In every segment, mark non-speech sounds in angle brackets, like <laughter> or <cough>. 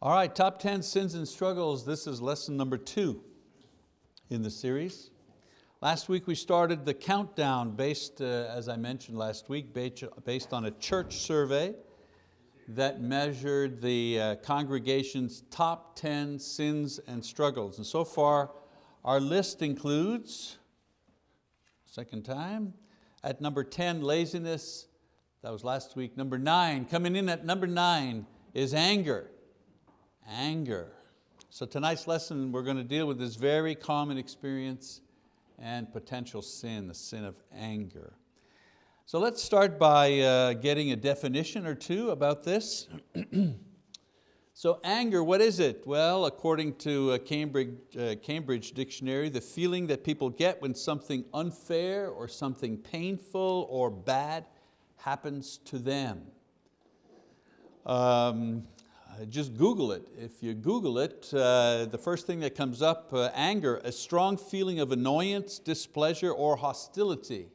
All right, top 10 sins and struggles. This is lesson number two in the series. Last week we started the countdown based, uh, as I mentioned last week, based on a church survey that measured the uh, congregation's top 10 sins and struggles. And so far, our list includes, second time, at number 10, laziness. That was last week. Number nine, coming in at number nine is anger anger. So tonight's lesson, we're going to deal with this very common experience and potential sin, the sin of anger. So let's start by uh, getting a definition or two about this. <clears throat> so anger, what is it? Well, according to a Cambridge, uh, Cambridge Dictionary, the feeling that people get when something unfair or something painful or bad happens to them. Um, just Google it. If you Google it, uh, the first thing that comes up, uh, anger, a strong feeling of annoyance, displeasure, or hostility.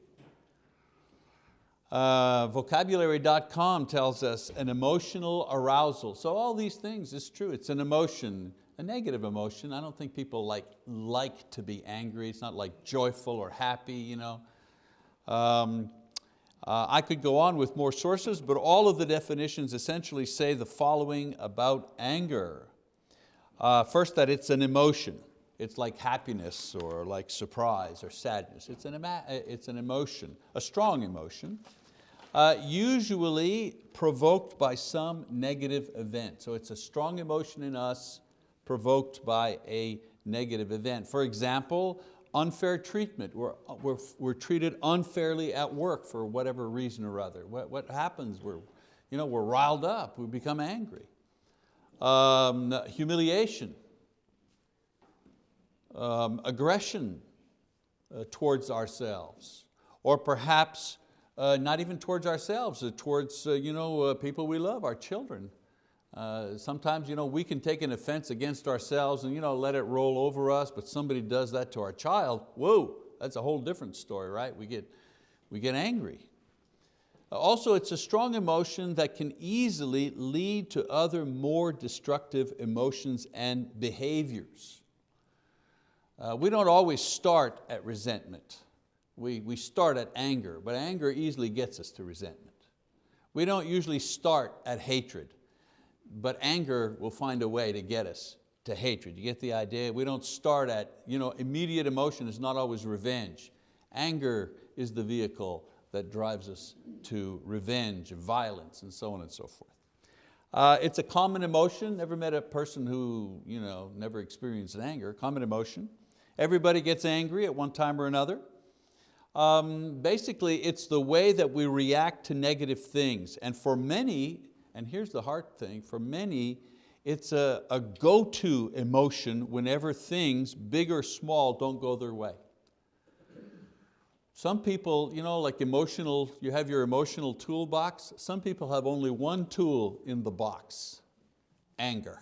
Uh, vocabulary.com tells us an emotional arousal. So all these things is true, it's an emotion, a negative emotion. I don't think people like, like to be angry. It's not like joyful or happy. You know. Um, uh, I could go on with more sources, but all of the definitions essentially say the following about anger. Uh, first, that it's an emotion. It's like happiness or like surprise or sadness. It's an, it's an emotion, a strong emotion, uh, usually provoked by some negative event. So it's a strong emotion in us provoked by a negative event. For example, unfair treatment. We're, we're, we're treated unfairly at work for whatever reason or other. What, what happens? We're, you know, we're riled up, we become angry. Um, humiliation, um, aggression uh, towards ourselves, or perhaps uh, not even towards ourselves, uh, towards uh, you know, uh, people we love, our children. Uh, sometimes you know, we can take an offense against ourselves and you know, let it roll over us, but somebody does that to our child, whoa, that's a whole different story, right? We get, we get angry. Also, it's a strong emotion that can easily lead to other more destructive emotions and behaviors. Uh, we don't always start at resentment. We, we start at anger, but anger easily gets us to resentment. We don't usually start at hatred but anger will find a way to get us to hatred. You get the idea? We don't start at, you know, immediate emotion is not always revenge. Anger is the vehicle that drives us to revenge, violence, and so on and so forth. Uh, it's a common emotion. Never met a person who you know, never experienced anger, common emotion. Everybody gets angry at one time or another. Um, basically, it's the way that we react to negative things. And for many, and here's the hard thing, for many, it's a, a go-to emotion whenever things, big or small, don't go their way. Some people, you know, like emotional, you have your emotional toolbox. Some people have only one tool in the box, anger.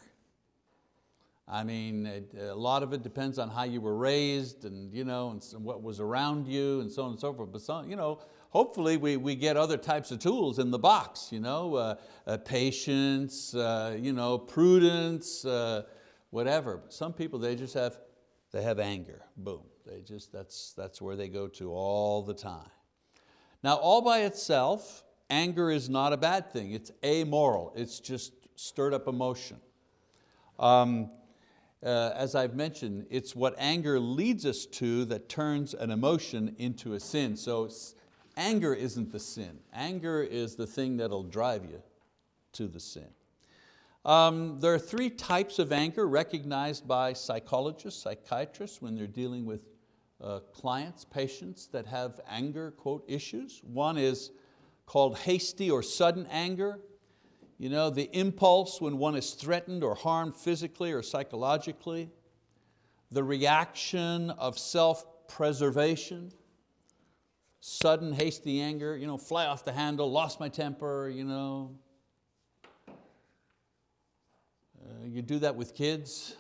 I mean, a lot of it depends on how you were raised and, you know, and what was around you and so on and so forth. But some, you know, hopefully we, we get other types of tools in the box, you know, uh, uh, patience, uh, you know, prudence, uh, whatever. Some people, they just have, they have anger, boom. They just, that's, that's where they go to all the time. Now all by itself, anger is not a bad thing. It's amoral, it's just stirred up emotion. Um, uh, as I've mentioned, it's what anger leads us to that turns an emotion into a sin. So Anger isn't the sin. Anger is the thing that'll drive you to the sin. Um, there are three types of anger recognized by psychologists, psychiatrists when they're dealing with uh, clients, patients that have anger, quote, issues. One is called hasty or sudden anger. You know, the impulse when one is threatened or harmed physically or psychologically. The reaction of self-preservation sudden hasty anger, you know, fly off the handle, lost my temper, you know. Uh, you do that with kids.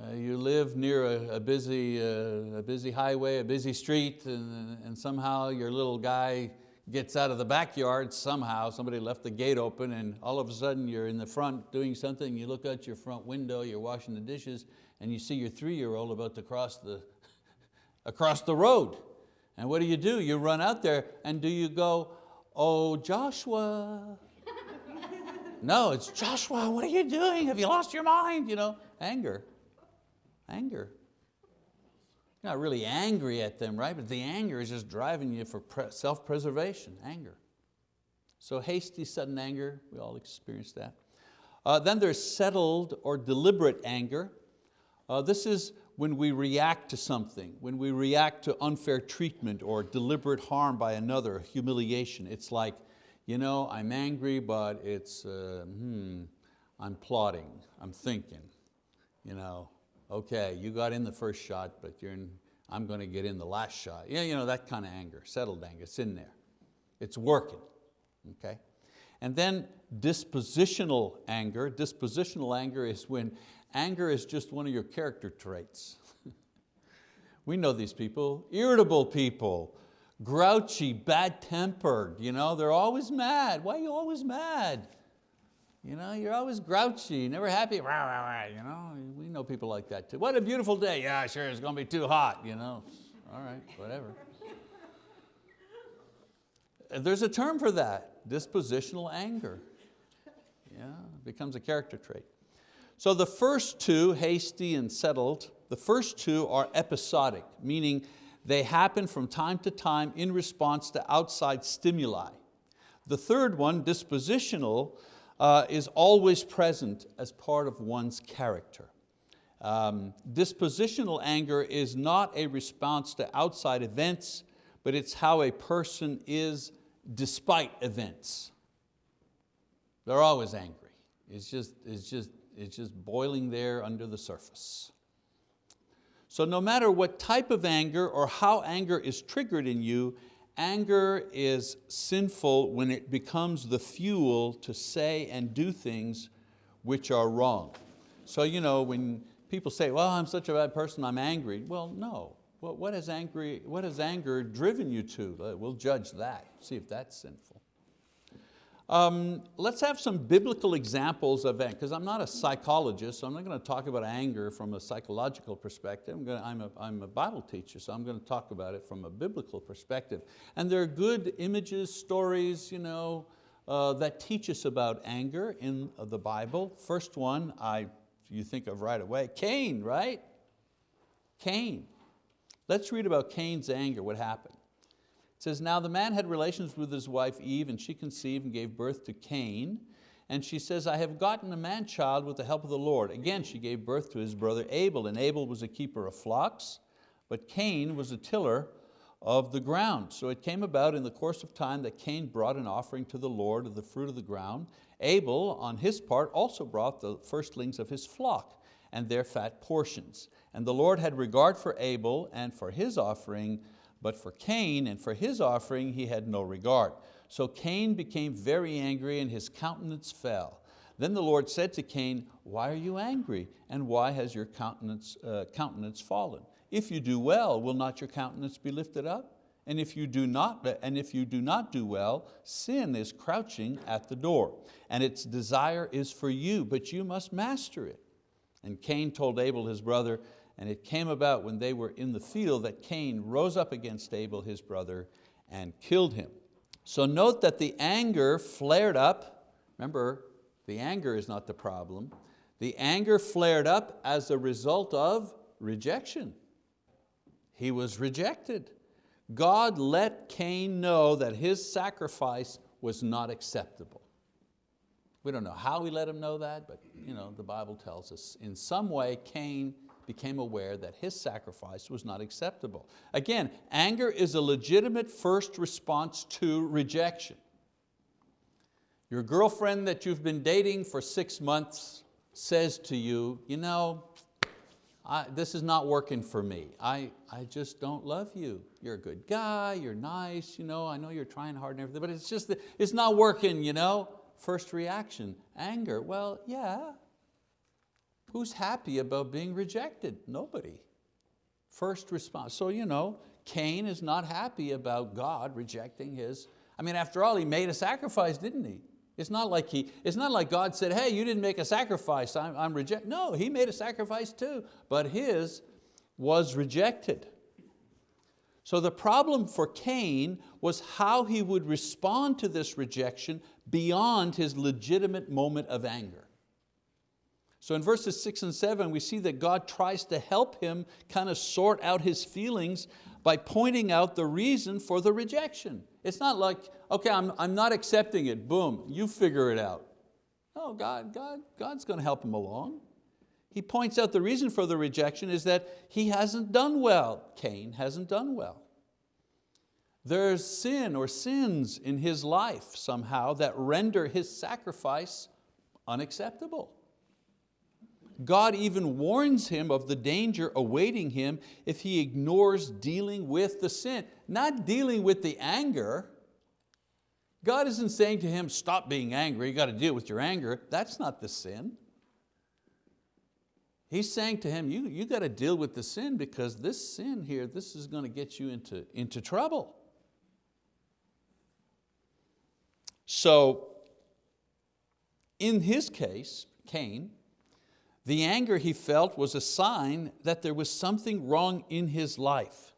Uh, you live near a, a busy, uh, a busy highway, a busy street, and, and somehow your little guy gets out of the backyard somehow, somebody left the gate open and all of a sudden you're in the front doing something, you look out your front window, you're washing the dishes, and you see your three-year-old about to cross the, <laughs> across the road. And what do you do? You run out there and do you go, oh Joshua? no, it's Joshua, what are you doing? Have you lost your mind? You know, anger, anger. You're not really angry at them, right? But the anger is just driving you for self-preservation, anger. So hasty, sudden anger, we all experience that. Uh, then there's settled or deliberate anger. Uh, this is when we react to something, when we react to unfair treatment or deliberate harm by another, humiliation. It's like, you know, I'm angry, but it's, uh, hmm, I'm plotting, I'm thinking, you know, okay, you got in the first shot, but you're in, I'm going to get in the last shot. Yeah, you know, that kind of anger, settled anger, it's in there. It's working, okay? And then dispositional anger. Dispositional anger is when anger is just one of your character traits. <laughs> we know these people, irritable people, grouchy, bad-tempered, you know, they're always mad. Why are you always mad? You know, you're always grouchy, never happy. You know, we know people like that too. What a beautiful day. Yeah, sure, it's going to be too hot. You know, all right, whatever. <laughs> There's a term for that, dispositional anger. Yeah, it becomes a character trait. So the first two, hasty and settled, the first two are episodic, meaning they happen from time to time in response to outside stimuli. The third one, dispositional, uh, is always present as part of one's character. Um, dispositional anger is not a response to outside events, but it's how a person is despite events. They're always angry. It's just, it's, just, it's just boiling there under the surface. So no matter what type of anger or how anger is triggered in you, Anger is sinful when it becomes the fuel to say and do things which are wrong. So you know, when people say, well, I'm such a bad person, I'm angry. Well, no. what, has angry, what has anger driven you to? We'll judge that, see if that's sinful. Um, let's have some biblical examples of anger, because I'm not a psychologist, so I'm not going to talk about anger from a psychological perspective. I'm, to, I'm, a, I'm a Bible teacher, so I'm going to talk about it from a biblical perspective. And there are good images, stories, you know, uh, that teach us about anger in the Bible. First one, I, you think of right away, Cain, right? Cain. Let's read about Cain's anger, what happened. It says, now the man had relations with his wife Eve and she conceived and gave birth to Cain. And she says, I have gotten a man-child with the help of the Lord. Again, she gave birth to his brother Abel, and Abel was a keeper of flocks, but Cain was a tiller of the ground. So it came about in the course of time that Cain brought an offering to the Lord of the fruit of the ground. Abel, on his part, also brought the firstlings of his flock and their fat portions. And the Lord had regard for Abel and for his offering, but for Cain and for his offering he had no regard. So Cain became very angry and his countenance fell. Then the Lord said to Cain, why are you angry? And why has your countenance, uh, countenance fallen? If you do well, will not your countenance be lifted up? And if, you do not, and if you do not do well, sin is crouching at the door, and its desire is for you, but you must master it. And Cain told Abel his brother, and it came about when they were in the field that Cain rose up against Abel, his brother, and killed him. So note that the anger flared up. Remember, the anger is not the problem. The anger flared up as a result of rejection. He was rejected. God let Cain know that his sacrifice was not acceptable. We don't know how he let him know that, but you know, the Bible tells us in some way Cain became aware that his sacrifice was not acceptable. Again, anger is a legitimate first response to rejection. Your girlfriend that you've been dating for six months says to you, you know, I, this is not working for me. I, I just don't love you. You're a good guy, you're nice, you know, I know you're trying hard and everything, but it's just, it's not working, you know? First reaction, anger. Well, yeah, Who's happy about being rejected? Nobody. First response. So you know, Cain is not happy about God rejecting his. I mean, after all, he made a sacrifice, didn't he? It's not like, he, it's not like God said, hey, you didn't make a sacrifice, I'm, I'm reject. No, he made a sacrifice too, but his was rejected. So the problem for Cain was how he would respond to this rejection beyond his legitimate moment of anger. So in verses six and seven, we see that God tries to help him kind of sort out his feelings by pointing out the reason for the rejection. It's not like, okay, I'm, I'm not accepting it, boom, you figure it out. No, God, God, God's going to help him along. He points out the reason for the rejection is that he hasn't done well. Cain hasn't done well. There's sin or sins in his life somehow that render his sacrifice unacceptable. God even warns him of the danger awaiting him if he ignores dealing with the sin, not dealing with the anger. God isn't saying to him, stop being angry, you got to deal with your anger. That's not the sin. He's saying to him, you, you got to deal with the sin because this sin here, this is going to get you into, into trouble. So in his case, Cain, the anger he felt was a sign that there was something wrong in his life,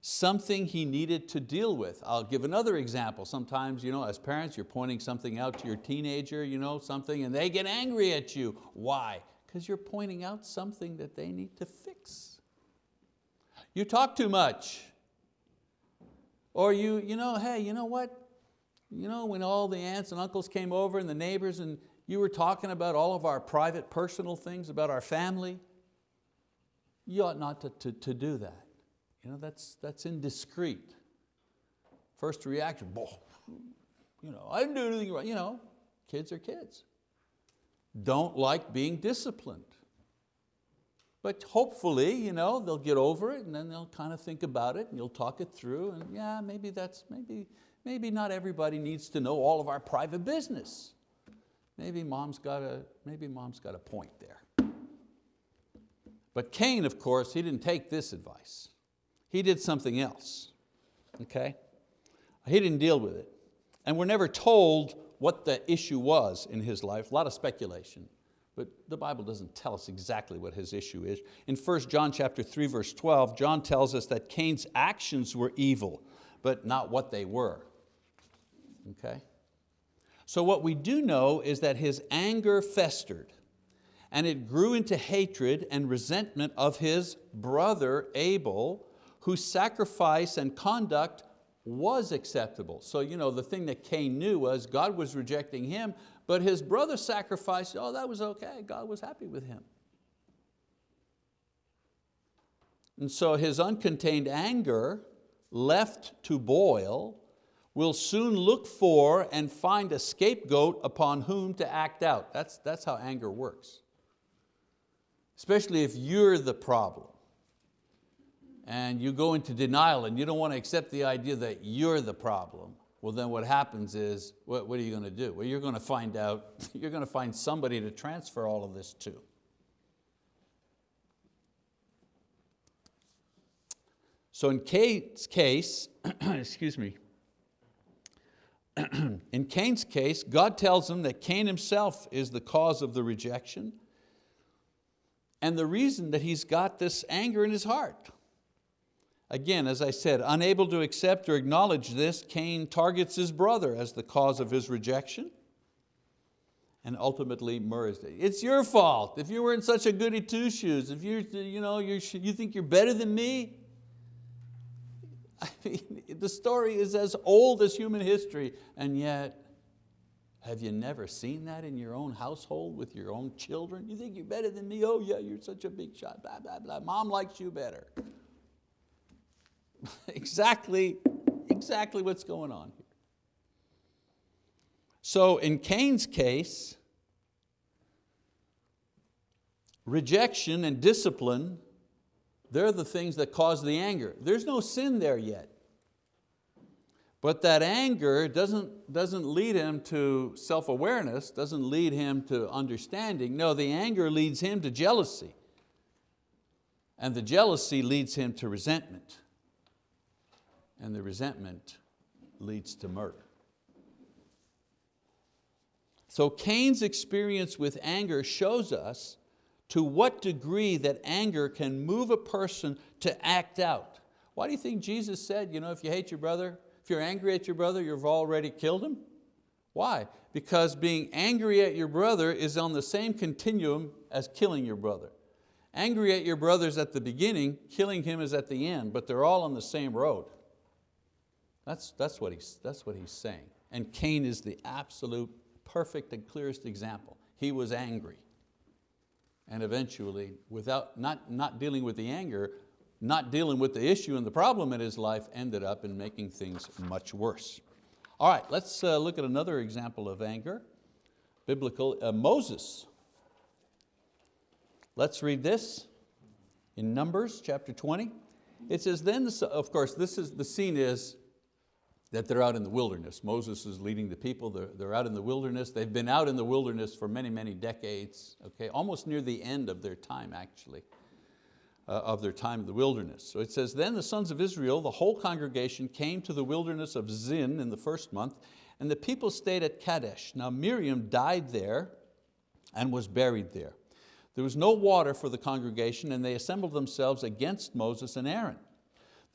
something he needed to deal with. I'll give another example. Sometimes you know, as parents, you're pointing something out to your teenager, you know, something, and they get angry at you. Why? Because you're pointing out something that they need to fix. You talk too much. Or you, you know, hey, you know what? You know, when all the aunts and uncles came over and the neighbors and you were talking about all of our private personal things about our family, you ought not to, to, to do that. You know, that's, that's indiscreet. First reaction, you know, I didn't do anything wrong. You know, kids are kids. Don't like being disciplined. But hopefully, you know, they'll get over it and then they'll kind of think about it and you'll talk it through and yeah, maybe that's, maybe, maybe not everybody needs to know all of our private business. Maybe mom's got a, maybe mom's got a point there. But Cain, of course, he didn't take this advice. He did something else, okay? He didn't deal with it. And we're never told what the issue was in his life, a lot of speculation, but the Bible doesn't tell us exactly what his issue is. In 1 John chapter 3, verse 12, John tells us that Cain's actions were evil, but not what they were, okay? So what we do know is that his anger festered and it grew into hatred and resentment of his brother Abel, whose sacrifice and conduct was acceptable. So you know, the thing that Cain knew was God was rejecting him, but his brother's sacrifice, oh, that was okay. God was happy with him. And so his uncontained anger left to boil will soon look for and find a scapegoat upon whom to act out. That's, that's how anger works. Especially if you're the problem and you go into denial and you don't want to accept the idea that you're the problem, well then what happens is, what, what are you going to do? Well, you're going to find out, <laughs> you're going to find somebody to transfer all of this to. So in Kate's case, <clears throat> excuse me, <clears throat> in Cain's case, God tells him that Cain himself is the cause of the rejection and the reason that he's got this anger in his heart. Again, as I said, unable to accept or acknowledge this, Cain targets his brother as the cause of his rejection and ultimately murders it. It's your fault. If you were in such a goody two shoes, if you, you, know, you think you're better than me, <laughs> Mean, the story is as old as human history, and yet, have you never seen that in your own household with your own children? You think you're better than me? Oh yeah, you're such a big shot, blah, blah, blah. Mom likes you better. <laughs> exactly, exactly what's going on here. So in Cain's case, rejection and discipline they're the things that cause the anger. There's no sin there yet. But that anger doesn't, doesn't lead him to self-awareness, doesn't lead him to understanding. No, the anger leads him to jealousy. And the jealousy leads him to resentment. And the resentment leads to murder. So Cain's experience with anger shows us to what degree that anger can move a person to act out. Why do you think Jesus said, you know, if you hate your brother, if you're angry at your brother, you've already killed him? Why? Because being angry at your brother is on the same continuum as killing your brother. Angry at your brother is at the beginning, killing him is at the end, but they're all on the same road. That's, that's, what, he's, that's what he's saying. And Cain is the absolute perfect and clearest example. He was angry. And eventually, without not, not dealing with the anger, not dealing with the issue and the problem in his life ended up in making things much worse. All right, let's uh, look at another example of anger, biblical, uh, Moses. Let's read this in Numbers chapter 20. It says, then, of course, this is, the scene is that they're out in the wilderness. Moses is leading the people, they're, they're out in the wilderness. They've been out in the wilderness for many, many decades, okay? almost near the end of their time actually, uh, of their time in the wilderness. So it says, then the sons of Israel, the whole congregation came to the wilderness of Zin in the first month, and the people stayed at Kadesh. Now Miriam died there and was buried there. There was no water for the congregation and they assembled themselves against Moses and Aaron.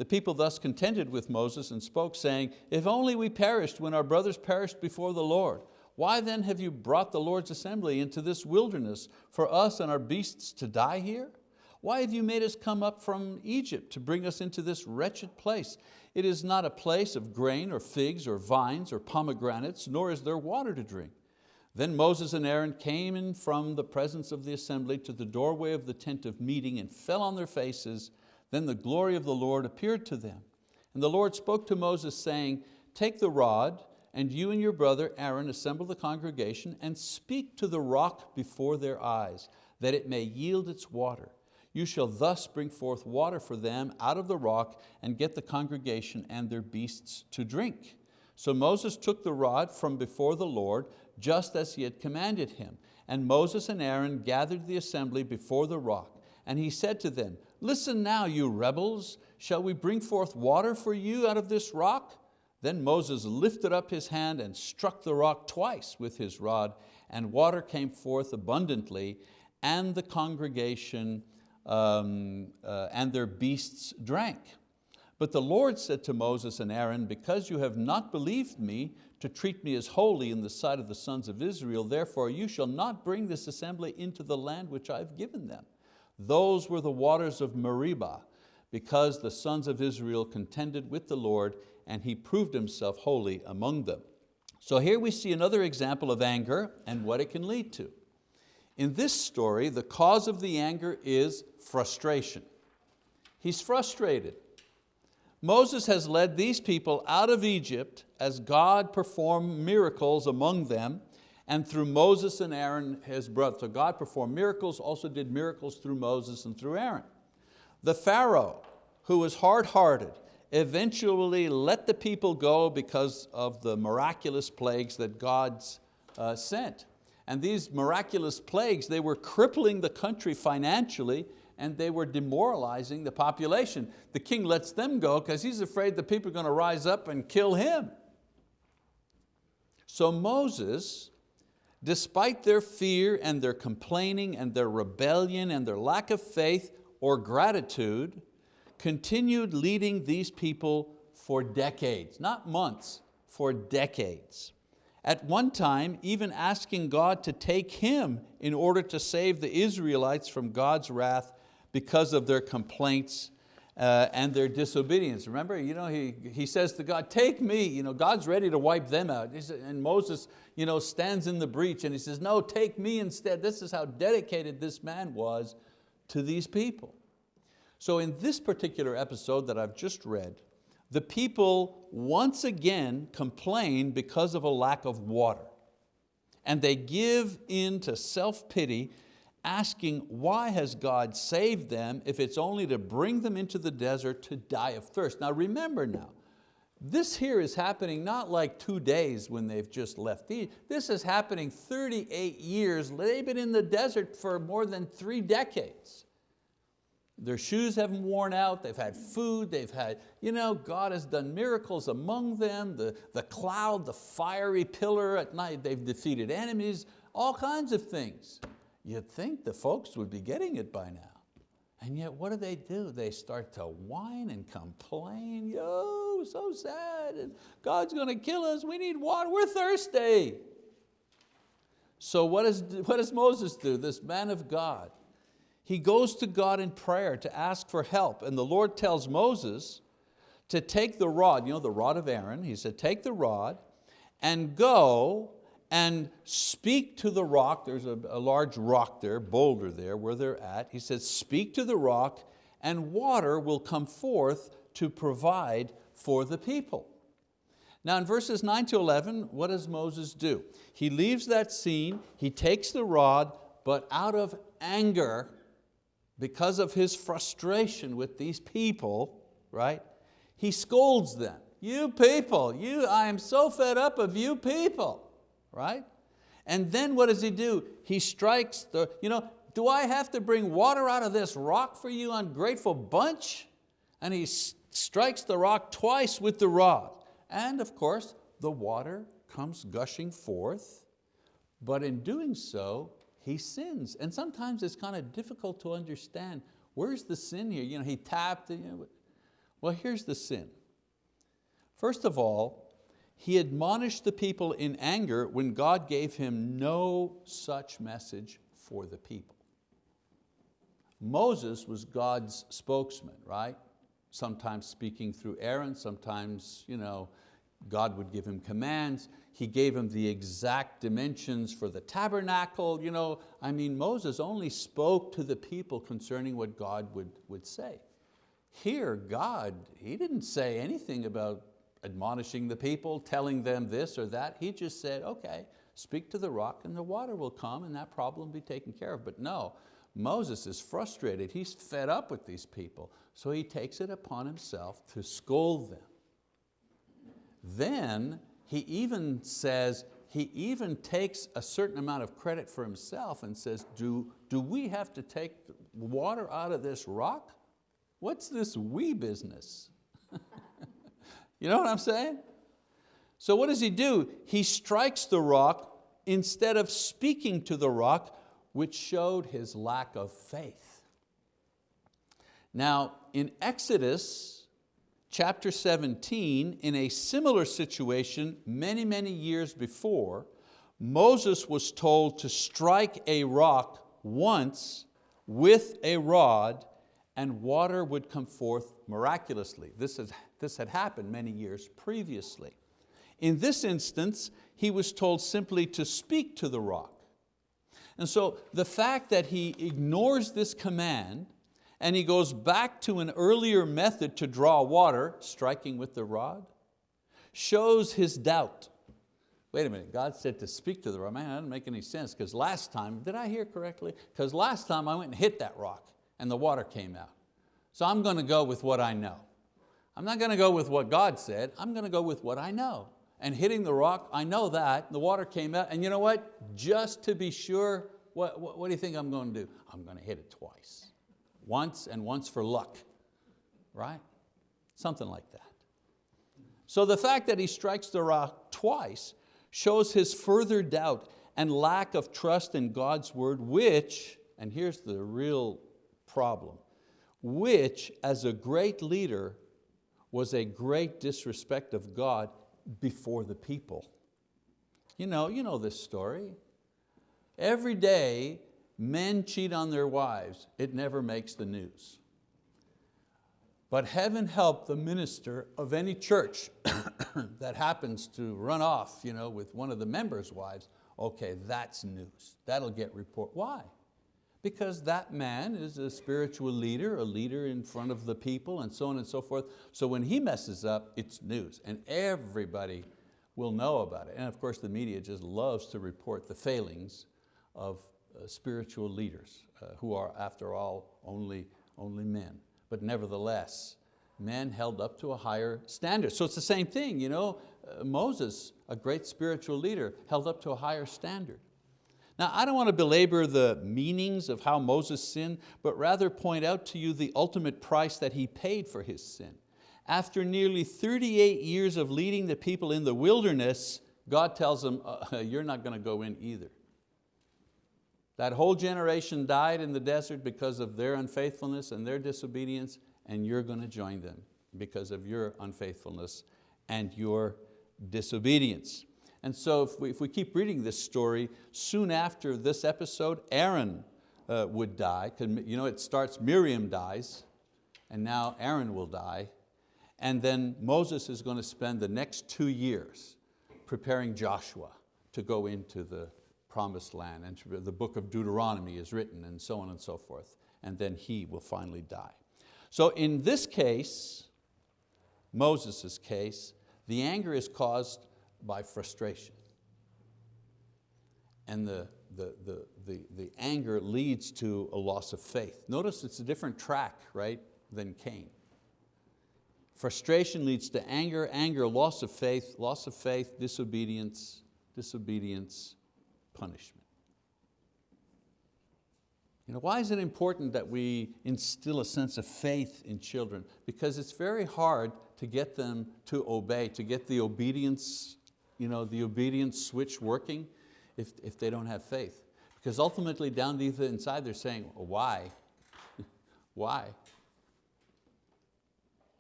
The people thus contended with Moses and spoke, saying, If only we perished when our brothers perished before the Lord. Why then have you brought the Lord's assembly into this wilderness for us and our beasts to die here? Why have you made us come up from Egypt to bring us into this wretched place? It is not a place of grain or figs or vines or pomegranates, nor is there water to drink. Then Moses and Aaron came in from the presence of the assembly to the doorway of the tent of meeting and fell on their faces then the glory of the Lord appeared to them. And the Lord spoke to Moses saying, take the rod and you and your brother Aaron assemble the congregation and speak to the rock before their eyes, that it may yield its water. You shall thus bring forth water for them out of the rock and get the congregation and their beasts to drink. So Moses took the rod from before the Lord, just as he had commanded him. And Moses and Aaron gathered the assembly before the rock. And he said to them, Listen now, you rebels, shall we bring forth water for you out of this rock? Then Moses lifted up his hand and struck the rock twice with his rod, and water came forth abundantly, and the congregation um, uh, and their beasts drank. But the Lord said to Moses and Aaron, because you have not believed me to treat me as holy in the sight of the sons of Israel, therefore you shall not bring this assembly into the land which I've given them. Those were the waters of Meribah, because the sons of Israel contended with the Lord and He proved Himself holy among them. So here we see another example of anger and what it can lead to. In this story, the cause of the anger is frustration. He's frustrated. Moses has led these people out of Egypt as God performed miracles among them and through Moses and Aaron, his brother. So God performed miracles, also did miracles through Moses and through Aaron. The Pharaoh, who was hard-hearted, eventually let the people go because of the miraculous plagues that God uh, sent. And these miraculous plagues, they were crippling the country financially and they were demoralizing the population. The king lets them go because he's afraid the people are going to rise up and kill him. So Moses despite their fear and their complaining and their rebellion and their lack of faith or gratitude, continued leading these people for decades, not months, for decades. At one time, even asking God to take him in order to save the Israelites from God's wrath because of their complaints uh, and their disobedience. Remember, you know, he, he says to God, take me, you know, God's ready to wipe them out. And Moses you know, stands in the breach and he says, no, take me instead. This is how dedicated this man was to these people. So in this particular episode that I've just read, the people once again complain because of a lack of water. And they give in to self-pity asking why has God saved them if it's only to bring them into the desert to die of thirst. Now remember now, this here is happening not like two days when they've just left. This is happening 38 years. They've been in the desert for more than three decades. their shoes haven't worn out, they've had food, they've had, you know, God has done miracles among them, the, the cloud, the fiery pillar at night, they've defeated enemies, all kinds of things. You'd think the folks would be getting it by now. And yet what do they do? They start to whine and complain, yo, so sad, and God's going to kill us, we need water, we're thirsty. So what does, what does Moses do, this man of God? He goes to God in prayer to ask for help, and the Lord tells Moses to take the rod, you know, the rod of Aaron, he said, take the rod and go and speak to the rock. There's a, a, large rock there, boulder there where they're at. He says, speak to the rock and water will come forth to provide for the people. Now in verses 9 to 11, what does Moses do? He leaves that scene, he takes the rod, but out of anger, because of his frustration with these people, right? He scolds them. You people, you, I am so fed up of you people right? And then what does he do? He strikes the, you know, do I have to bring water out of this rock for you ungrateful bunch? And he strikes the rock twice with the rod. And of course, the water comes gushing forth, but in doing so, he sins. And sometimes it's kind of difficult to understand, where's the sin here? You know, he tapped, you know, well here's the sin. First of all, he admonished the people in anger when God gave him no such message for the people. Moses was God's spokesman, right? Sometimes speaking through Aaron, sometimes you know, God would give him commands. He gave him the exact dimensions for the tabernacle. You know, I mean, Moses only spoke to the people concerning what God would, would say. Here, God, He didn't say anything about admonishing the people, telling them this or that. He just said, okay, speak to the rock and the water will come and that problem be taken care of. But no, Moses is frustrated. He's fed up with these people. So he takes it upon himself to scold them. Then he even says, he even takes a certain amount of credit for himself and says, do, do we have to take water out of this rock? What's this we business? <laughs> You know what I'm saying? So what does he do? He strikes the rock instead of speaking to the rock, which showed his lack of faith. Now, in Exodus chapter 17, in a similar situation many, many years before, Moses was told to strike a rock once with a rod and water would come forth miraculously. This, is, this had happened many years previously. In this instance, he was told simply to speak to the rock. And so the fact that he ignores this command and he goes back to an earlier method to draw water, striking with the rod, shows his doubt. Wait a minute, God said to speak to the rock. Man, that doesn't make any sense because last time, did I hear correctly? Because last time I went and hit that rock and the water came out. So I'm going to go with what I know. I'm not going to go with what God said, I'm going to go with what I know. And hitting the rock, I know that, the water came out, and you know what? Just to be sure, what, what, what do you think I'm going to do? I'm going to hit it twice. Once and once for luck, right? Something like that. So the fact that he strikes the rock twice shows his further doubt and lack of trust in God's word, which, and here's the real problem, which as a great leader was a great disrespect of God before the people. You know, you know this story. Every day men cheat on their wives, it never makes the news. But heaven help the minister of any church <coughs> that happens to run off you know, with one of the members' wives, okay, that's news. That'll get report. Why? Because that man is a spiritual leader, a leader in front of the people and so on and so forth. So when he messes up, it's news and everybody will know about it. And of course the media just loves to report the failings of uh, spiritual leaders uh, who are after all only, only men. But nevertheless, men held up to a higher standard. So it's the same thing, you know, uh, Moses, a great spiritual leader, held up to a higher standard. Now, I don't want to belabor the meanings of how Moses sinned, but rather point out to you the ultimate price that he paid for his sin. After nearly 38 years of leading the people in the wilderness, God tells him, uh, <laughs> you're not going to go in either. That whole generation died in the desert because of their unfaithfulness and their disobedience, and you're going to join them because of your unfaithfulness and your disobedience. And so if we, if we keep reading this story, soon after this episode, Aaron uh, would die. You know, it starts, Miriam dies, and now Aaron will die. And then Moses is going to spend the next two years preparing Joshua to go into the promised land. And the book of Deuteronomy is written and so on and so forth. And then he will finally die. So in this case, Moses' case, the anger is caused by frustration. And the, the, the, the, the anger leads to a loss of faith. Notice it's a different track, right, than Cain. Frustration leads to anger, anger, loss of faith, loss of faith, disobedience, disobedience, punishment. You know, why is it important that we instill a sense of faith in children? Because it's very hard to get them to obey, to get the obedience, you know, the obedience switch working if, if they don't have faith. Because ultimately down deep inside they're saying, why? <laughs> why?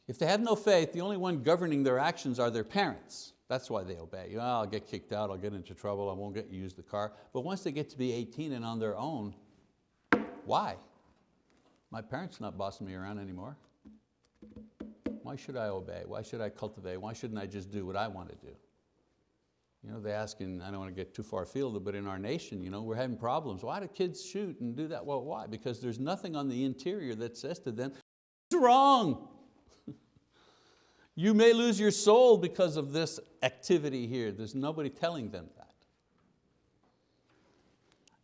If they have no faith, the only one governing their actions are their parents. That's why they obey. You know, I'll get kicked out, I'll get into trouble, I won't get to use the car. But once they get to be 18 and on their own, why? My parents not bossing me around anymore. Why should I obey? Why should I cultivate? Why shouldn't I just do what I want to do? Know, they ask, and I don't want to get too far afield, but in our nation, you know, we're having problems. Why do kids shoot and do that? Well, why? Because there's nothing on the interior that says to them, it's wrong. <laughs> You may lose your soul because of this activity here. There's nobody telling them that.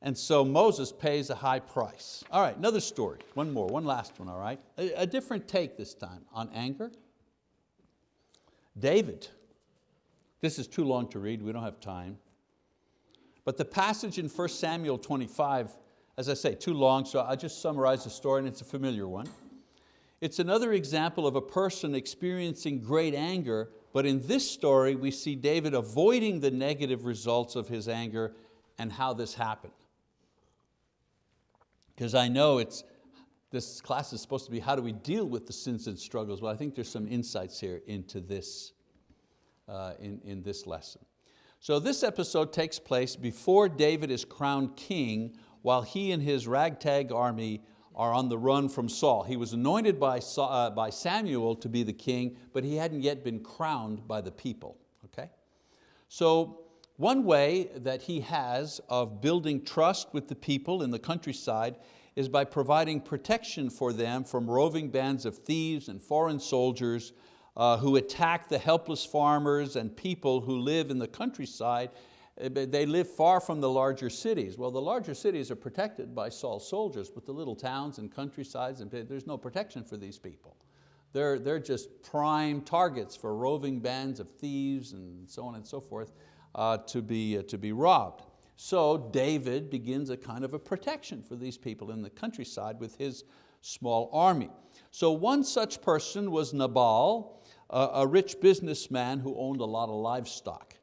And so Moses pays a high price. All right, another story, one more, one last one, all right? A, a different take this time on anger. David, this is too long to read, we don't have time. But the passage in 1 Samuel 25, as I say, too long, so I'll just summarize the story and it's a familiar one. It's another example of a person experiencing great anger, but in this story we see David avoiding the negative results of his anger and how this happened. Because I know it's, this class is supposed to be how do we deal with the sins and struggles, but I think there's some insights here into this, uh, in, in this lesson. So this episode takes place before David is crowned king while he and his ragtag army are on the run from Saul. He was anointed by, uh, by Samuel to be the king, but he hadn't yet been crowned by the people. Okay? So one way that he has of building trust with the people in the countryside is by providing protection for them from roving bands of thieves and foreign soldiers uh, who attack the helpless farmers and people who live in the countryside Eh, they live far from the larger cities. Well, the larger cities are protected by Saul's soldiers, but the little towns and countrysides, and there's no protection for these people. They're, they're just prime targets for roving bands of thieves and so on and so forth uh, to, be, uh, to be robbed. So David begins a kind of a protection for these people in the countryside with his small army. So one such person was Nabal, a rich businessman who owned a lot of livestock.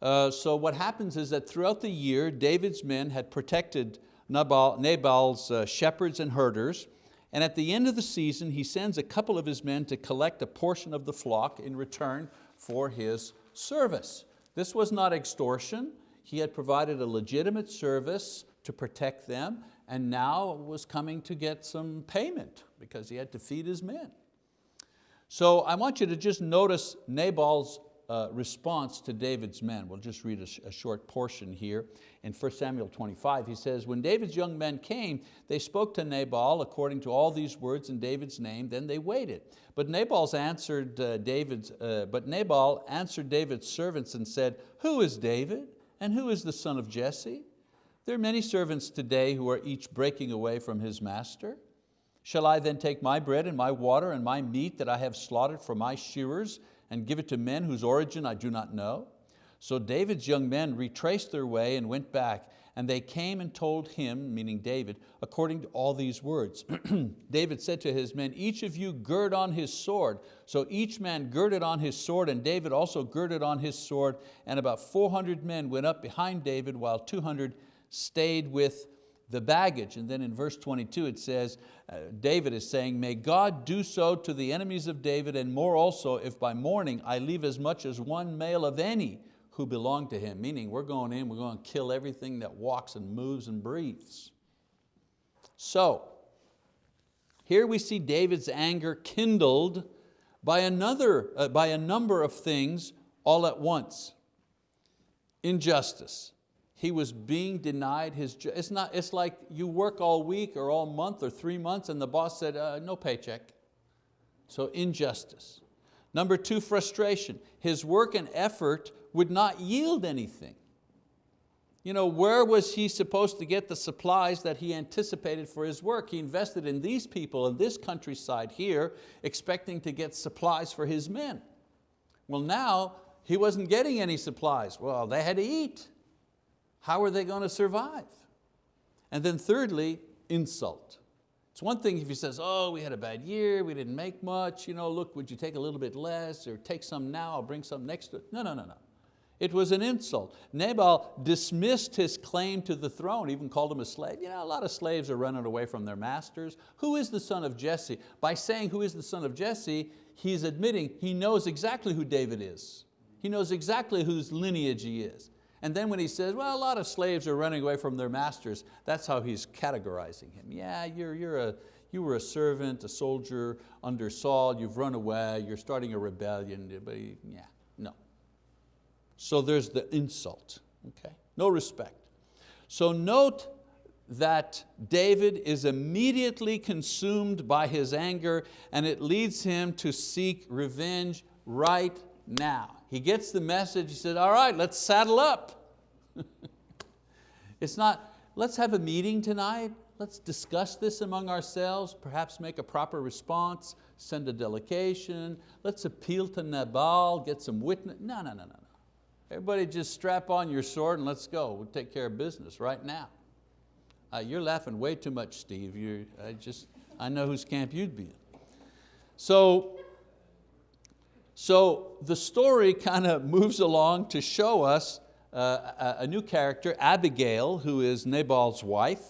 Uh, so what happens is that throughout the year, David's men had protected Nabal, Nabal's uh, shepherds and herders, and at the end of the season, he sends a couple of his men to collect a portion of the flock in return for his service. This was not extortion. He had provided a legitimate service to protect them, and now was coming to get some payment because he had to feed his men. So I want you to just notice Nabal's uh, response to David's men. We'll just read a, a, short portion here. In 1 Samuel 25, he says, when David's young men came, they spoke to Nabal according to all these words in David's name, then they waited. But, Nabal's answered, uh, David's, uh, but Nabal answered David's servants and said, who is David and who is the son of Jesse? There are many servants today who are each breaking away from his master. Shall I then take my bread and my water and my meat that I have slaughtered for my shearers and give it to men whose origin I do not know? So David's young men retraced their way and went back, And they came and told him, meaning David, according to all these words. <clears throat> David said to his men, each of you gird on his sword. So each man girded on his sword, and David also girded on his sword, and about 400 men went up behind David, while 200 stayed with the baggage. And then in verse 22 it says, David is saying, may God do so to the enemies of David, and more also, if by morning I leave as much as one male of any who belong to him, meaning we're going in, we're going to kill everything that walks and moves and breathes. So, here we see David's anger kindled by, another, uh, by a number of things all at once. Injustice. He was being denied his, it's, not, it's like you work all week or all month or three months and the boss said, uh, no paycheck. So injustice. Number two, frustration. His work and effort would not yield anything. You know, where was he supposed to get the supplies that he anticipated for his work? He invested in these people in this countryside here, expecting to get supplies for his men. Well now, he wasn't getting any supplies. Well, they had to eat. How are they going to survive? And then thirdly, insult. It's one thing if he says, oh, we had a bad year, we didn't make much, you know, look, would you take a little bit less or take some now, I'll bring some next. No, no, no, no. It was an insult. Nabal dismissed his claim to the throne, even called him a slave. You know, a lot of slaves are running away from their masters. Who is the son of Jesse? By saying who is the son of Jesse, he's admitting he knows exactly who David is. He knows exactly whose lineage he is. And then when he says, well, a lot of slaves are running away from their masters, that's how he's categorizing him. Yeah, you're, you're a, you were a servant, a soldier under Saul, you've run away, you're starting a rebellion, but yeah, no. So there's the insult, okay? No respect. So note that David is immediately consumed by his anger and it leads him to seek revenge right now. He gets the message, he said, all right, let's saddle up. <laughs> it's not, let's have a meeting tonight, let's discuss this among ourselves, perhaps make a proper response, send a delegation, let's appeal to Nabal, get some witness. No, no, no, no. no. Everybody just strap on your sword and let's go. We'll take care of business right now. Uh, you're laughing way too much, Steve. You're, I, just, I know whose camp you'd be in. So, so the story kind of moves along to show us uh, a, new character, Abigail, who is Nabal's wife.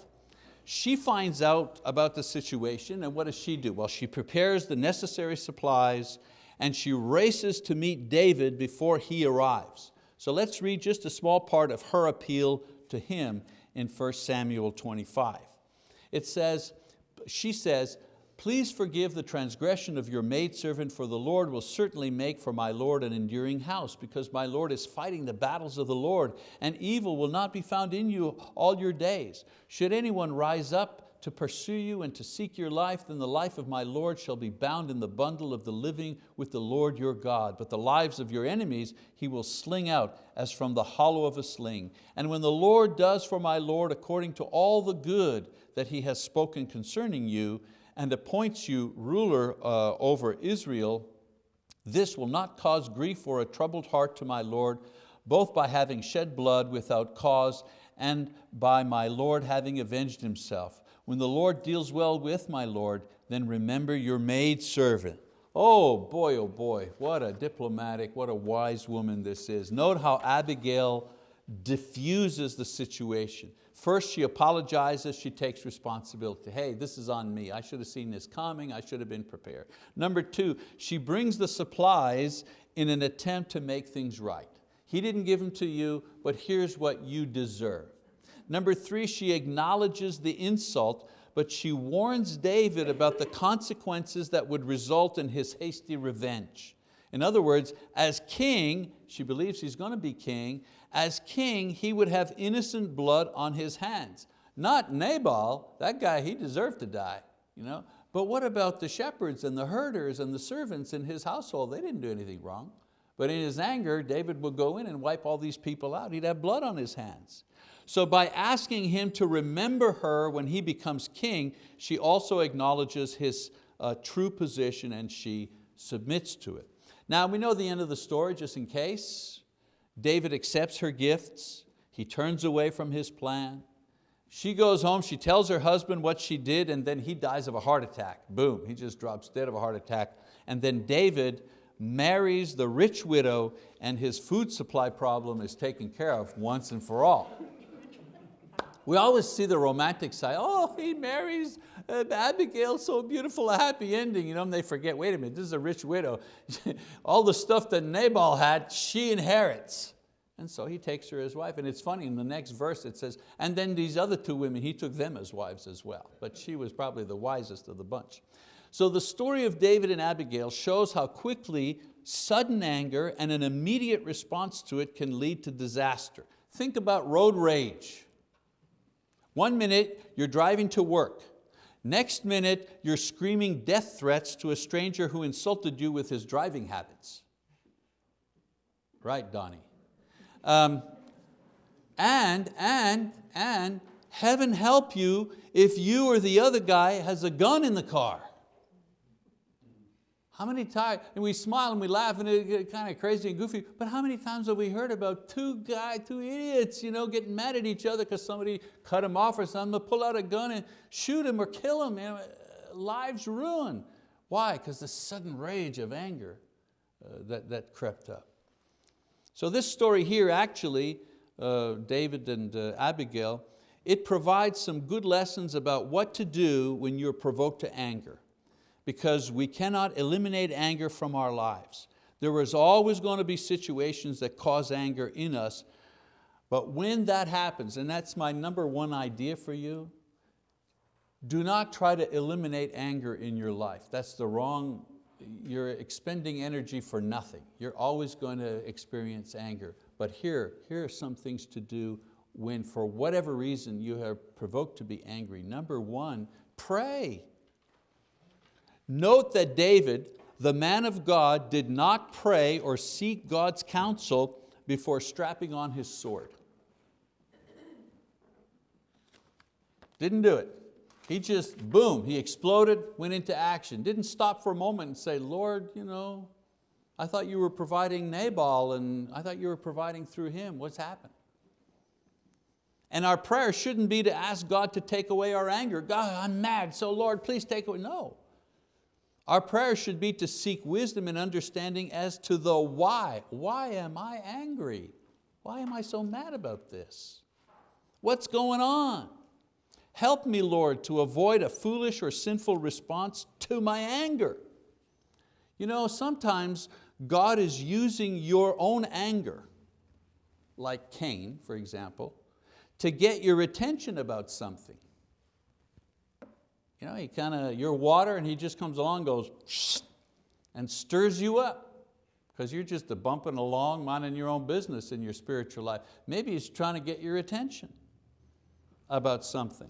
She finds out about the situation and what does she do? Well, she prepares the necessary supplies and she races to meet David before he arrives. So let's read just a small part of her appeal to him in 1 Samuel 25. It says, she says, please forgive the transgression of your maidservant for the Lord will certainly make for my Lord an enduring house because my Lord is fighting the battles of the Lord and evil will not be found in you all your days. Should anyone rise up to pursue you and to seek your life, then the life of my Lord shall be bound in the bundle of the living with the Lord your God. But the lives of your enemies he will sling out as from the hollow of a sling. And when the Lord does for my Lord according to all the good that he has spoken concerning you, and appoints you ruler uh, over Israel, this will not cause grief or a troubled heart to my Lord, both by having shed blood without cause and by my Lord having avenged himself. When the Lord deals well with my Lord, then remember your maid servant. Oh boy, oh boy, what a diplomatic, what a wise woman this is. Note how Abigail diffuses the situation. First she apologizes, she takes responsibility. Hey, this is on me. I should have seen this coming, I should have been prepared. Number two, she brings the supplies in an attempt to make things right. He didn't give them to you, but here's what you deserve. Number three, she acknowledges the insult, but she warns David about the consequences that would result in his hasty revenge. In other words, as king, she believes he's going to be king, as king he would have innocent blood on his hands. Not Nabal, that guy, he deserved to die. You know? But what about the shepherds and the herders and the servants in his household? They didn't do anything wrong. But in his anger, David would go in and wipe all these people out. He'd have blood on his hands. So by asking him to remember her when he becomes king, she also acknowledges his uh, true position and she submits to it. Now we know the end of the story just in case. David accepts her gifts. He turns away from his plan. She goes home, she tells her husband what she did, and then he dies of a heart attack. Boom, he just drops dead of a heart attack. And then David marries the rich widow and his food supply problem is taken care of once and for all. We always see the romantic side. Oh, he marries uh, Abigail, so beautiful, a happy ending. You know, and they forget, wait a minute, this is a rich widow. <laughs> All the stuff that Nabal had, she inherits. And so he takes her as wife. And it's funny, in the next verse it says, and then these other two women, he took them as wives as well. But she was probably the wisest of the bunch. So the story of David and Abigail shows how quickly sudden anger and an immediate response to it can lead to disaster. Think about road rage. One minute you're driving to work. Next minute you're screaming death threats to a stranger who insulted you with his driving habits. Right, Donnie? Um, and, and, and heaven help you if you or the other guy has a gun in the car. How many times, and we smile and we laugh and it it's kind of crazy and goofy, but how many times have we heard about two guys, two idiots, you know, getting mad at each other because somebody cut them off or something, pull out a gun and shoot him or kill him, you know, lives ruined. Why? Because the sudden rage of anger uh, that, that crept up. So this story here actually, uh, David and uh, Abigail, it provides some good lessons about what to do when you're provoked to anger because we cannot eliminate anger from our lives. There is always going to be situations that cause anger in us, but when that happens, and that's my number one idea for you, do not try to eliminate anger in your life. That's the wrong, you're expending energy for nothing. You're always going to experience anger. But here, here are some things to do when for whatever reason you are provoked to be angry. Number one, pray. Note that David, the man of God, did not pray or seek God's counsel before strapping on his sword. Didn't do it. He just, boom, he exploded, went into action. Didn't stop for a moment and say, Lord, you know, I thought you were providing Nabal and I thought you were providing through him. What's happened? And our prayer shouldn't be to ask God to take away our anger. God, I'm mad, so Lord, please take away. No. Our prayer should be to seek wisdom and understanding as to the why. Why am I angry? Why am I so mad about this? What's going on? Help me, Lord, to avoid a foolish or sinful response to my anger. You know, sometimes God is using your own anger, like Cain, for example, to get your attention about something. You know, he kind of, you're water and he just comes along goes <sniffs> and stirs you up because you're just a bumping along, minding your own business in your spiritual life. Maybe he's trying to get your attention about something.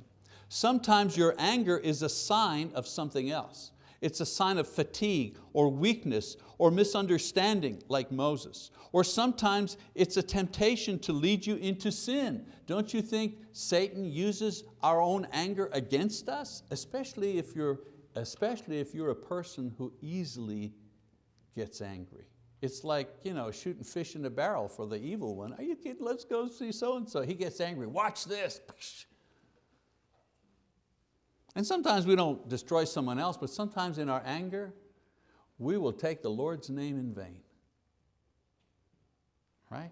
Sometimes your anger is a sign of something else. It's a sign of fatigue or weakness or misunderstanding like Moses. Or sometimes it's a temptation to lead you into sin. Don't you think Satan uses our own anger against us? Especially if you're, especially if you're a person who easily gets angry. It's like you know, shooting fish in a barrel for the evil one. Are you kidding? Let's go see so-and-so. He gets angry, watch this. And sometimes we don't destroy someone else, but sometimes in our anger, we will take the Lord's name in vain right?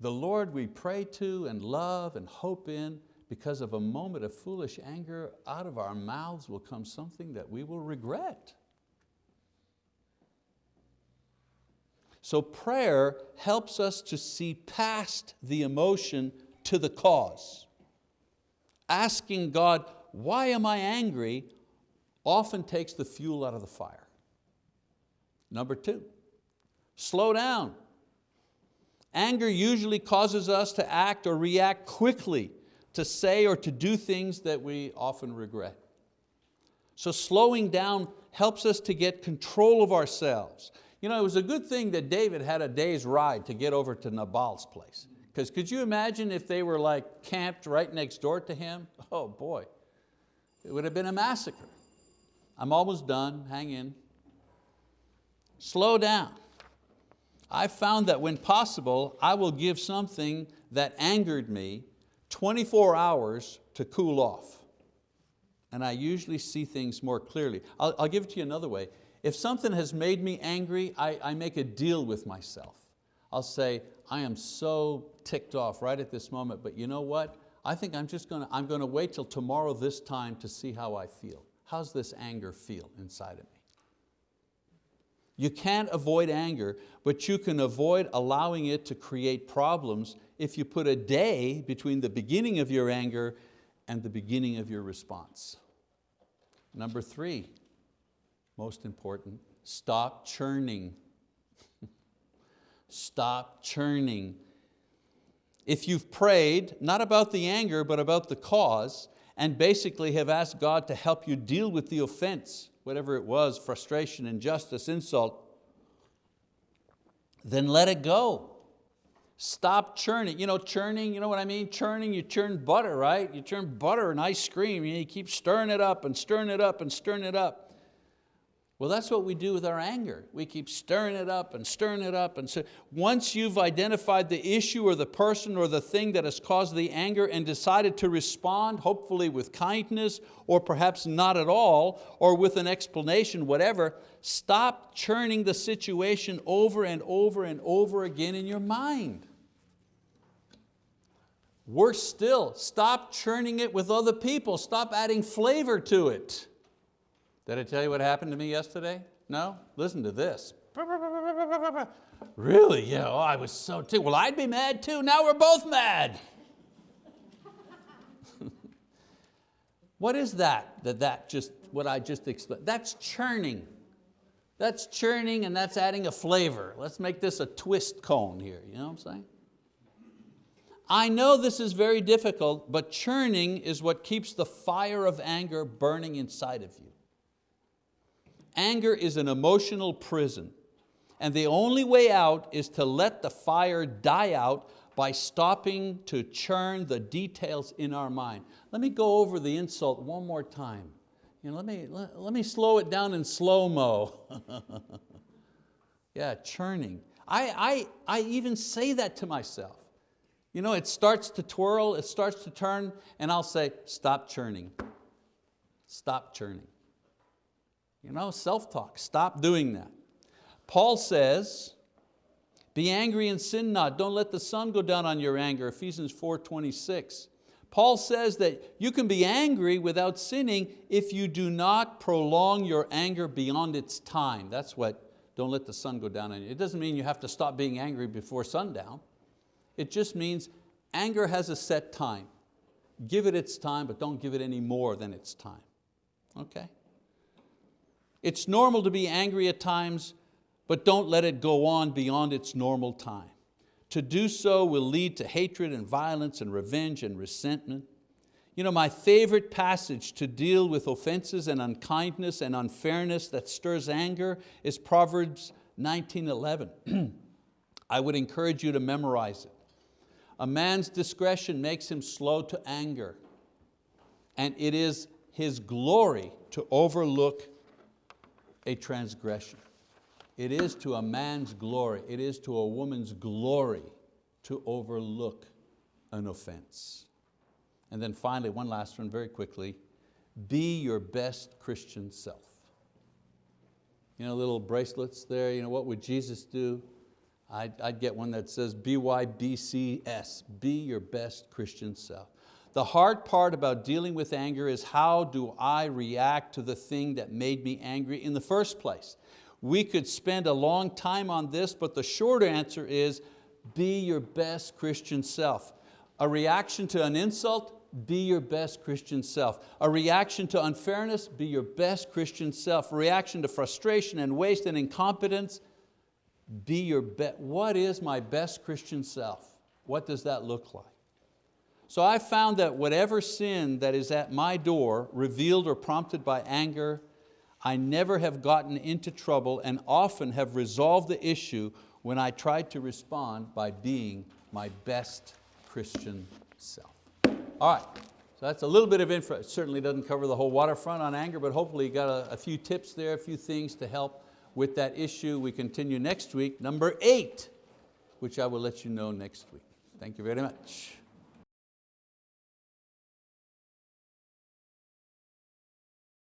The Lord we pray to and love and hope in, because of a moment of foolish anger, out of our mouths will come something that we will regret. So prayer helps us to see past the emotion to the cause. Asking God, why am I angry, often takes the fuel out of the fire. Number two, slow down. Anger usually causes us to act or react quickly, to say or to do things that we often regret. So slowing down helps us to get control of ourselves. You know, it was a good thing that David had a day's ride to get over to Nabal's place. Because could you imagine if they were like camped right next door to him? Oh boy, it would have been a massacre. I'm almost done, hang in. Slow down. I found that when possible, I will give something that angered me 24 hours to cool off. And I usually see things more clearly. I'll, I'll give it to you another way. If something has made me angry, I, I make a deal with myself. I'll say, I am so ticked off right at this moment, but you know what? I think I'm just going to, I'm going to wait till tomorrow this time to see how I feel. How's this anger feel inside of me? You can't avoid anger, but you can avoid allowing it to create problems if you put a day between the beginning of your anger and the beginning of your response. Number three, most important, stop churning. <laughs> stop churning. If you've prayed, not about the anger, but about the cause, and basically have asked God to help you deal with the offense, whatever it was, frustration, injustice, insult, then let it go. Stop churning. You know, churning, you know what I mean? Churning, you churn butter, right? You churn butter and ice cream, you keep stirring it up and stirring it up and stirring it up. Well, that's what we do with our anger. We keep stirring it up and stirring it up. And so once you've identified the issue or the person or the thing that has caused the anger and decided to respond, hopefully with kindness or perhaps not at all, or with an explanation, whatever, stop churning the situation over and over and over again in your mind. Worse still, stop churning it with other people. Stop adding flavor to it. Did I tell you what happened to me yesterday? No? Listen to this. Really? Yeah, oh, I was so too. Well, I'd be mad too. Now we're both mad. <laughs> what is that? That that just what I just explained. That's churning. That's churning and that's adding a flavor. Let's make this a twist cone here, you know what I'm saying? I know this is very difficult, but churning is what keeps the fire of anger burning inside of you. Anger is an emotional prison and the only way out is to let the fire die out by stopping to churn the details in our mind. Let me go over the insult one more time. You know, let, me, let, let me slow it down in slow-mo. <laughs> yeah, churning. I, I, I even say that to myself. You know, it starts to twirl, it starts to turn, and I'll say, stop churning. Stop churning. You know, self-talk, stop doing that. Paul says, be angry and sin not. Don't let the sun go down on your anger, Ephesians 4.26. Paul says that you can be angry without sinning if you do not prolong your anger beyond its time. That's what, don't let the sun go down on you. It doesn't mean you have to stop being angry before sundown. It just means anger has a set time. Give it its time, but don't give it any more than its time. Okay? It's normal to be angry at times, but don't let it go on beyond its normal time. To do so will lead to hatred and violence and revenge and resentment. You know, my favorite passage to deal with offenses and unkindness and unfairness that stirs anger is Proverbs 19.11. <clears throat> I would encourage you to memorize it. A man's discretion makes him slow to anger, and it is his glory to overlook a transgression. It is to a man's glory, it is to a woman's glory to overlook an offense. And then finally, one last one very quickly, be your best Christian self. You know, little bracelets there, you know, what would Jesus do? I'd, I'd get one that says BYBCS, be your best Christian self. The hard part about dealing with anger is how do I react to the thing that made me angry in the first place? We could spend a long time on this, but the short answer is be your best Christian self. A reaction to an insult, be your best Christian self. A reaction to unfairness, be your best Christian self. A reaction to frustration and waste and incompetence, be your best. What is my best Christian self? What does that look like? So I found that whatever sin that is at my door, revealed or prompted by anger, I never have gotten into trouble and often have resolved the issue when I tried to respond by being my best Christian self. All right, so that's a little bit of info. It certainly doesn't cover the whole waterfront on anger, but hopefully you got a, a few tips there, a few things to help with that issue. We continue next week, number eight, which I will let you know next week. Thank you very much.